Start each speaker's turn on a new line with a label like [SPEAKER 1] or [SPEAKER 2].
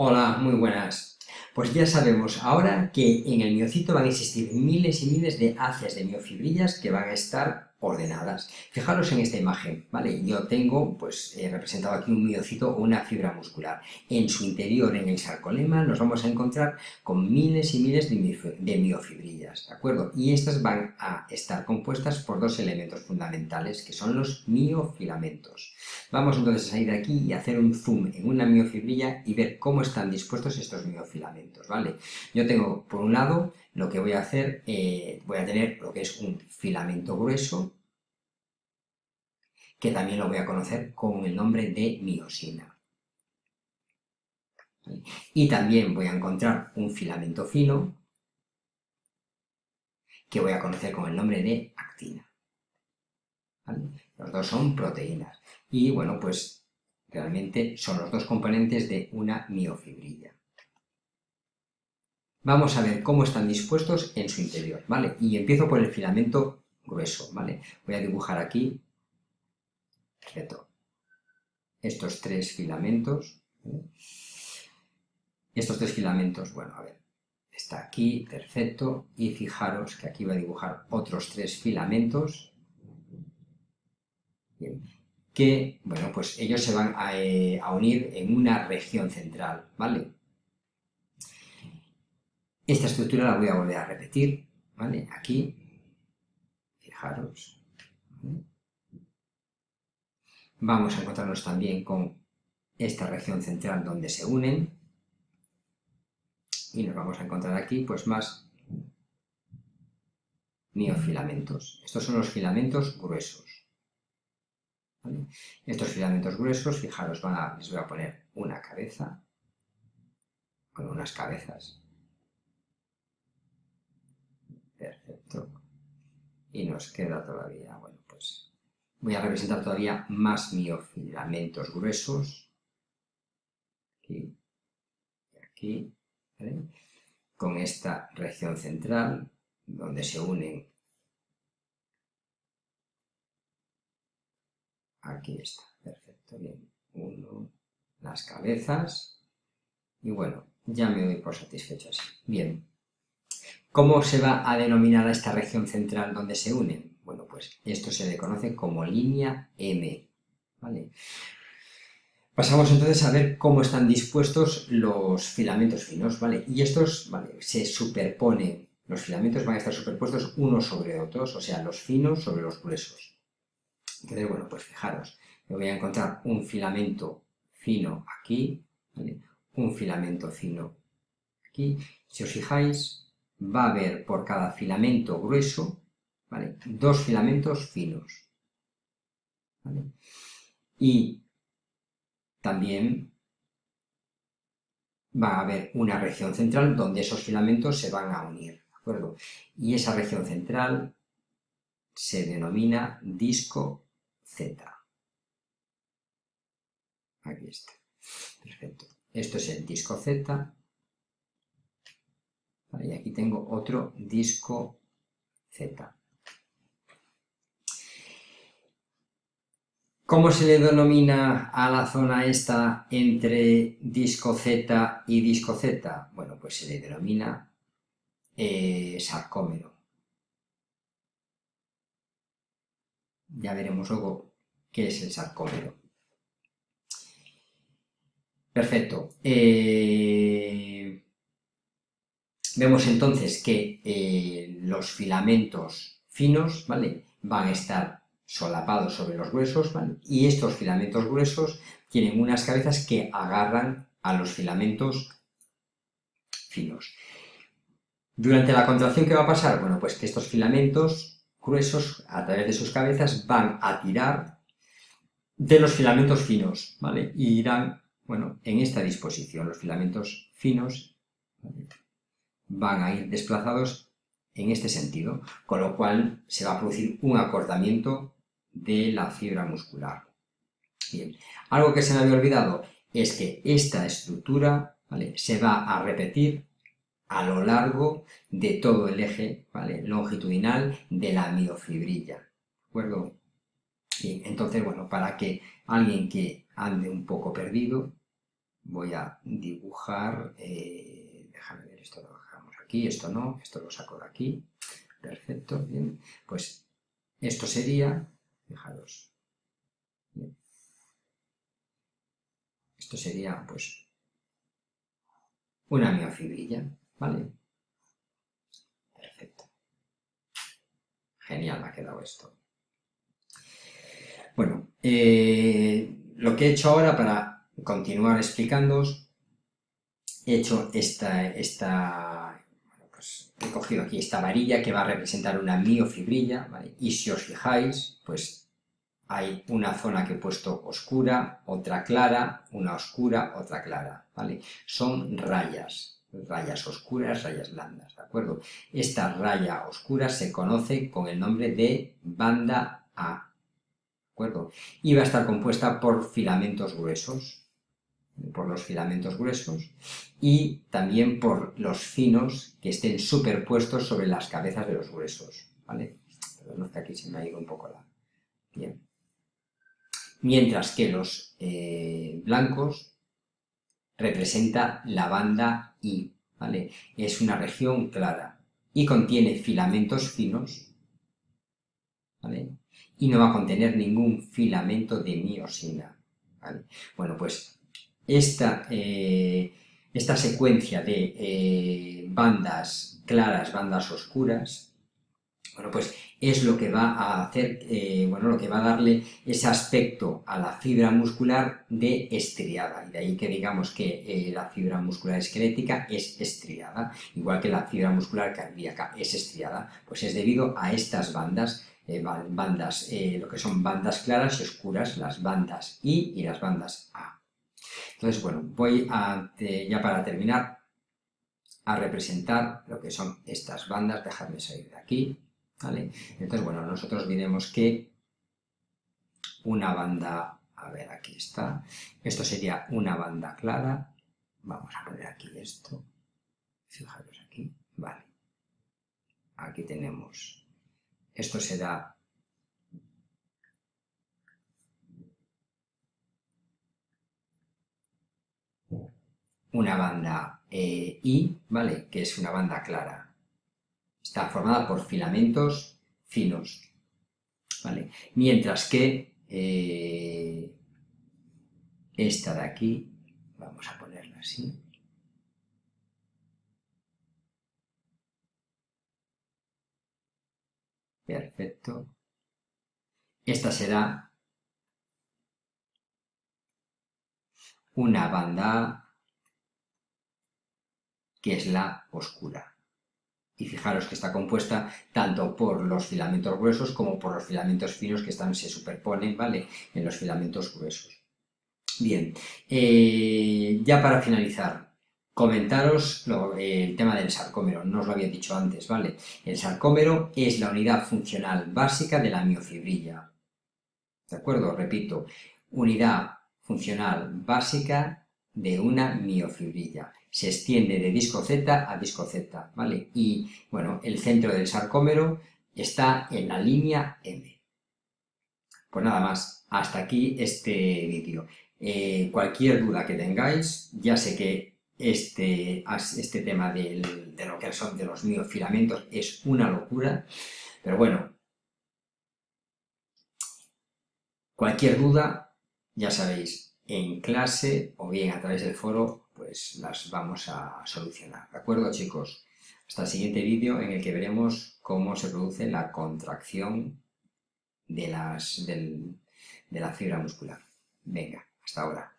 [SPEAKER 1] Hola, muy buenas. Pues ya sabemos ahora que en el miocito van a existir miles y miles de haces de miofibrillas que van a estar ordenadas. Fijaros en esta imagen, ¿vale? Yo tengo, pues, representado aquí un miocito o una fibra muscular. En su interior, en el sarcolema, nos vamos a encontrar con miles y miles de miofibrillas, ¿de acuerdo? Y estas van a estar compuestas por dos elementos fundamentales, que son los miofilamentos. Vamos entonces a ir aquí y hacer un zoom en una miofibrilla y ver cómo están dispuestos estos miofilamentos, ¿vale? Yo tengo, por un lado, lo que voy a hacer, eh, voy a tener lo que es un filamento grueso, que también lo voy a conocer con el nombre de miosina. Y también voy a encontrar un filamento fino, que voy a conocer con el nombre de actina. Los dos son proteínas. Y bueno, pues realmente son los dos componentes de una miofibrilla. Vamos a ver cómo están dispuestos en su interior, ¿vale? Y empiezo por el filamento grueso, ¿vale? Voy a dibujar aquí, perfecto, estos tres filamentos, Estos tres filamentos, bueno, a ver, está aquí, perfecto, y fijaros que aquí voy a dibujar otros tres filamentos, que, bueno, pues ellos se van a, eh, a unir en una región central, ¿vale? Esta estructura la voy a volver a repetir, ¿vale? Aquí, fijaros. Vamos a encontrarnos también con esta región central donde se unen. Y nos vamos a encontrar aquí, pues, más miofilamentos. Estos son los filamentos gruesos. Estos filamentos gruesos, fijaros, les voy a poner una cabeza, con unas cabezas, Perfecto. Y nos queda todavía, bueno, pues voy a representar todavía más miofilamentos gruesos. Aquí y aquí, Con esta región central, donde se unen Aquí está, perfecto, bien. Uno, las cabezas. Y bueno, ya me doy por satisfecho así. Bien, ¿Cómo se va a denominar a esta región central donde se unen? Pues esto se le conoce como línea M. Pasamos entonces a ver cómo están dispuestos los filamentos finos, ¿vale? Y estos, Se superponen, los filamentos van a estar superpuestos unos sobre otros, o sea, los finos sobre los gruesos. Entonces, bueno, pues fijaros, voy a encontrar un filamento fino aquí, Un filamento fino aquí. Si os fijáis, va a haber por cada filamento grueso, dos filamentos finos. Y también va a haber una región central donde esos filamentos se van a unir, ¿de acuerdo? Y esa región central se denomina disco Z. Aquí está. Perfecto. Esto es el disco Z y aquí tengo otro disco Z. ¿Cómo se le denomina a la zona esta entre disco Z y disco Z? Bueno, pues se le denomina eh, sarcómero. Ya veremos luego qué es el sarcómero. Perfecto. Eh, Vemos entonces que eh, los filamentos finos, ¿vale? Van a estar solapados sobre los ¿vale? Y estos filamentos gruesos tienen unas cabezas que agarran a los filamentos finos. Durante la contracción, ¿qué va a pasar? Bueno, pues que estos filamentos gruesos, a través de sus cabezas, van a tirar de los filamentos finos, ¿vale? Y irán, bueno, en esta disposición, los filamentos finos, van a ir desplazados en este sentido, con lo cual se va a producir un acortamiento de la fibra muscular. Bien, algo que se me había olvidado es que esta estructura se va a repetir a lo largo de todo el eje longitudinal de la miofibrilla. ¿De acuerdo? Entonces, bueno, para que alguien que ande un poco perdido, voy a dibujar, eh, déjame ver, esto lo dejamos aquí, esto no, esto lo saco de aquí, perfecto, bien, pues esto sería, fijaros, esto sería pues una miofibrilla, ¿vale? Perfecto. Genial me ha quedado esto. Bueno, eh, lo que he hecho ahora para continuar explicándoos, he hecho esta, esta pues he cogido aquí esta varilla que va a representar una miofibrilla, ¿vale? Y si os fijáis, pues hay una zona que he puesto oscura, otra clara, una oscura, otra clara, ¿vale? Son rayas, rayas oscuras, rayas blandas, ¿de acuerdo? Esta raya oscura se conoce con el nombre de banda A, ¿de acuerdo? Y va a estar compuesta por filamentos gruesos, por los filamentos gruesos, y también por los finos que estén superpuestos sobre las cabezas de los gruesos, ¿vale? Perdón, que aquí se me ha ido un poco la... Bien mientras que los eh, blancos representa la banda I, ¿vale? Es una región clara y contiene filamentos finos, ¿vale? Y no va a contener ningún filamento de miosina, ¿vale? Bueno, pues esta, eh, esta secuencia de eh, bandas claras, bandas oscuras, bueno, pues es lo que va a hacer, eh, bueno, lo que va a darle ese aspecto a la fibra muscular de estriada, y de ahí que digamos que la fibra muscular esquelética es estriada, igual que la fibra muscular cardíaca es estriada, pues es debido a estas bandas, bandas, lo que son bandas claras y oscuras, las bandas I y las bandas A. Entonces, bueno, voy a, ya para terminar, a representar lo que son estas bandas, dejadme salir de aquí, entonces, bueno, nosotros diremos que una banda, a ver, aquí está, esto sería una banda clara, vamos a poner aquí esto, fijaros aquí, vale, aquí tenemos, esto será una banda eh, I, ¿vale? Que es una banda clara. Está formada por filamentos finos, ¿vale? Mientras que eh, esta de aquí, vamos a ponerla así, Perfecto. Esta será una banda es la oscura y fijaros que está compuesta tanto por los filamentos gruesos como por los filamentos finos que están, se superponen ¿vale? en los filamentos gruesos. Bien, eh, ya para finalizar, comentaros el tema del sarcómero, no os lo había dicho antes, ¿vale? El sarcómero es la unidad funcional básica de la miofibrilla, ¿de acuerdo? Repito, unidad funcional básica de una miofibrilla se extiende de disco Z a disco Z, ¿vale? Y, bueno, el centro del sarcómero está en la línea M. Pues nada más, hasta aquí este vídeo. Eh, cualquier duda que tengáis, ya sé que este, este tema de lo que son de los miofilamentos es una locura, pero bueno, cualquier duda, ya sabéis, en clase o bien a través del foro pues las vamos a solucionar. ¿De acuerdo, chicos? Hasta el siguiente vídeo en el que veremos cómo se produce la contracción de, las, de la fibra muscular. Venga, hasta ahora.